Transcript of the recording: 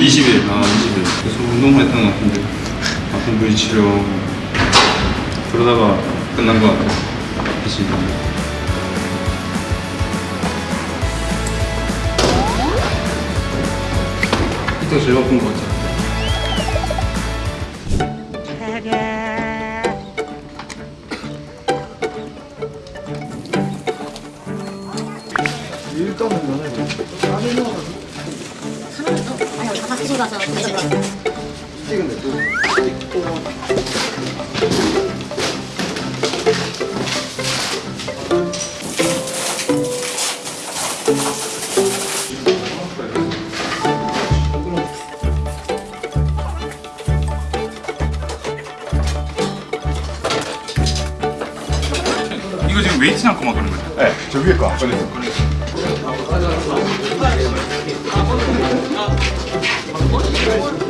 20일, 아 20일. 그래서 운동을 했던 것 같은데 아픈 부위 치료 그러다가 끝난 것 같아요. 다시 이때가 제일 아픈 것 같아요. 일단은 가사 쓰신 거 스틱은 또 이거 지금 웨이트 않고 막 그런 거죠? 네, 저 위에 거. 꺼내서 날아가 있다